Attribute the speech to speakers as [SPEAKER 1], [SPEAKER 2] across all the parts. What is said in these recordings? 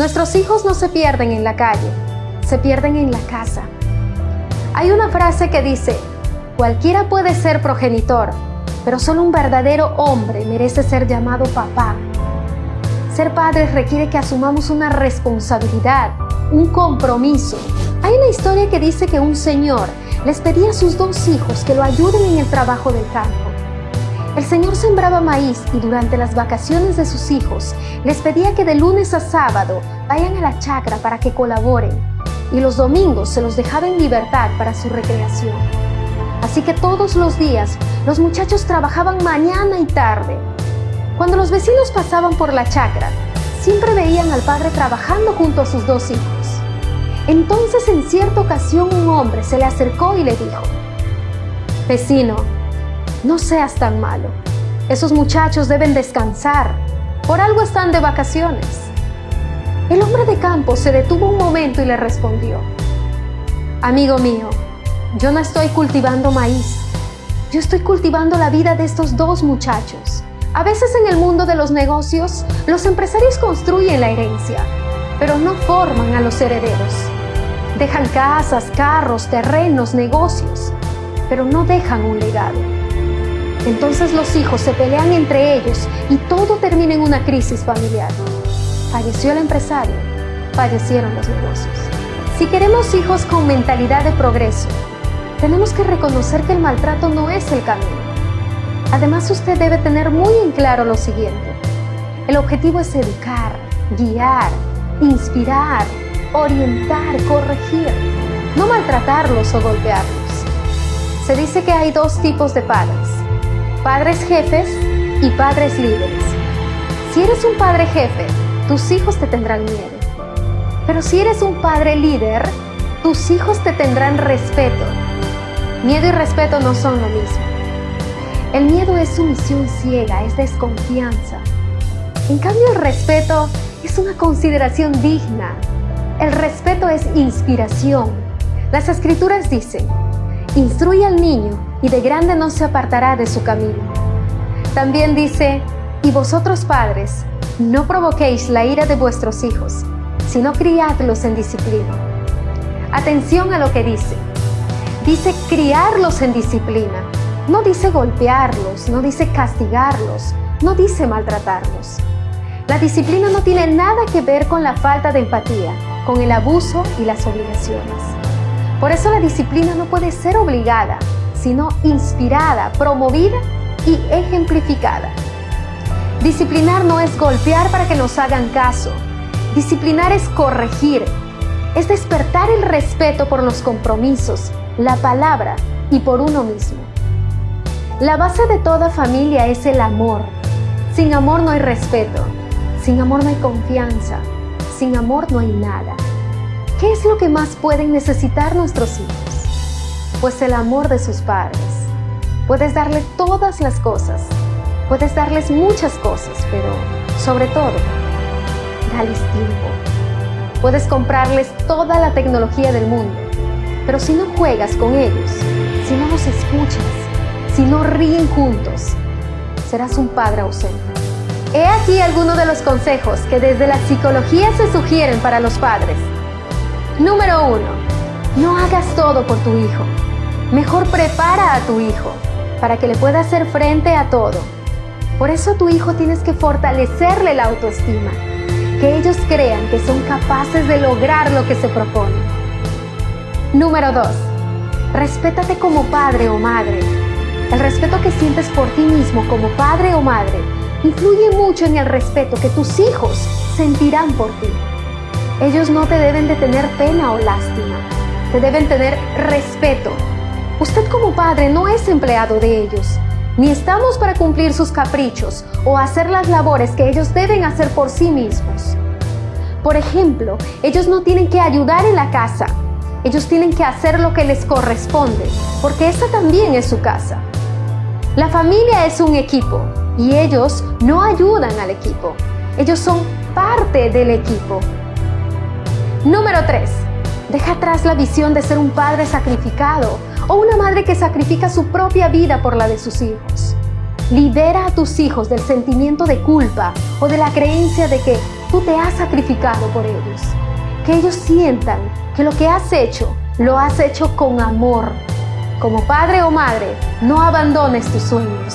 [SPEAKER 1] Nuestros hijos no se pierden en la calle, se pierden en la casa. Hay una frase que dice, cualquiera puede ser progenitor, pero solo un verdadero hombre merece ser llamado papá. Ser padres requiere que asumamos una responsabilidad, un compromiso. Hay una historia que dice que un señor les pedía a sus dos hijos que lo ayuden en el trabajo del campo. El señor sembraba maíz y durante las vacaciones de sus hijos les pedía que de lunes a sábado vayan a la chacra para que colaboren y los domingos se los dejaba en libertad para su recreación. Así que todos los días los muchachos trabajaban mañana y tarde. Cuando los vecinos pasaban por la chacra, siempre veían al padre trabajando junto a sus dos hijos. Entonces en cierta ocasión un hombre se le acercó y le dijo, Vecino, no seas tan malo. Esos muchachos deben descansar. Por algo están de vacaciones. El hombre de campo se detuvo un momento y le respondió, Amigo mío, yo no estoy cultivando maíz. Yo estoy cultivando la vida de estos dos muchachos. A veces en el mundo de los negocios, los empresarios construyen la herencia, pero no forman a los herederos. Dejan casas, carros, terrenos, negocios, pero no dejan un legado. Entonces los hijos se pelean entre ellos y todo termina en una crisis familiar. Falleció el empresario, fallecieron los negocios. Si queremos hijos con mentalidad de progreso, tenemos que reconocer que el maltrato no es el camino. Además, usted debe tener muy en claro lo siguiente. El objetivo es educar, guiar, inspirar, orientar, corregir, no maltratarlos o golpearlos. Se dice que hay dos tipos de padres, padres jefes y padres líderes. Si eres un padre jefe, tus hijos te tendrán miedo. Pero si eres un padre líder, tus hijos te tendrán respeto. Miedo y respeto no son lo mismo. El miedo es sumisión ciega, es desconfianza. En cambio, el respeto es una consideración digna. El respeto es inspiración. Las escrituras dicen, instruye al niño y de grande no se apartará de su camino. También dice, y vosotros padres, no provoquéis la ira de vuestros hijos, sino criadlos en disciplina. Atención a lo que dice. Dice criarlos en disciplina. No dice golpearlos, no dice castigarlos, no dice maltratarlos. La disciplina no tiene nada que ver con la falta de empatía, con el abuso y las obligaciones. Por eso la disciplina no puede ser obligada, sino inspirada, promovida y ejemplificada. Disciplinar no es golpear para que nos hagan caso. Disciplinar es corregir, es despertar el respeto por los compromisos, la palabra y por uno mismo. La base de toda familia es el amor. Sin amor no hay respeto, sin amor no hay confianza, sin amor no hay nada. ¿Qué es lo que más pueden necesitar nuestros hijos? Pues el amor de sus padres. Puedes darle todas las cosas, puedes darles muchas cosas, pero sobre todo, dales tiempo. Puedes comprarles toda la tecnología del mundo, pero si no juegas con ellos, si no los escuchas, si no ríen juntos, serás un padre ausente. He aquí algunos de los consejos que desde la psicología se sugieren para los padres. Número 1. No hagas todo por tu hijo. Mejor prepara a tu hijo para que le pueda hacer frente a todo. Por eso a tu hijo tienes que fortalecerle la autoestima, que ellos crean que son capaces de lograr lo que se propone. Número 2. Respétate como padre o madre. El respeto que sientes por ti mismo como padre o madre influye mucho en el respeto que tus hijos sentirán por ti. Ellos no te deben de tener pena o lástima, te deben tener respeto. Usted como padre no es empleado de ellos, ni estamos para cumplir sus caprichos o hacer las labores que ellos deben hacer por sí mismos. Por ejemplo, ellos no tienen que ayudar en la casa, ellos tienen que hacer lo que les corresponde, porque esa también es su casa. La familia es un equipo y ellos no ayudan al equipo, ellos son parte del equipo. Número 3. Deja atrás la visión de ser un padre sacrificado o una madre que sacrifica su propia vida por la de sus hijos. Libera a tus hijos del sentimiento de culpa o de la creencia de que tú te has sacrificado por ellos. Que ellos sientan que lo que has hecho, lo has hecho con amor. Como padre o madre, no abandones tus sueños.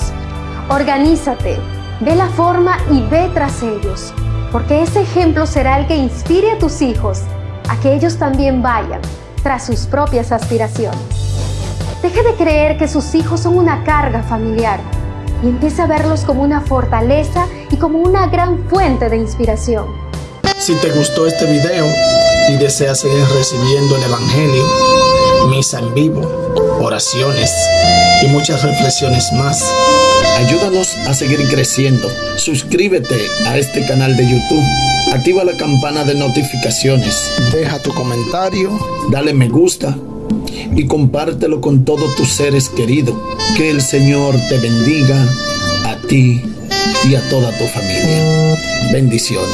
[SPEAKER 1] Organízate, ve la forma y ve tras ellos, porque ese ejemplo será el que inspire a tus hijos a que ellos también vayan tras sus propias aspiraciones. Deje de creer que sus hijos son una carga familiar y empiece a verlos como una fortaleza y como una gran fuente de inspiración.
[SPEAKER 2] Si te gustó este video y deseas seguir recibiendo el Evangelio, misa en vivo, oraciones y muchas reflexiones más, ayúdanos a seguir creciendo. Suscríbete a este canal de YouTube. Activa la campana de notificaciones. Deja tu comentario, dale me gusta y compártelo con todos tus seres queridos. Que el Señor te bendiga a ti y a toda tu familia. Bendiciones.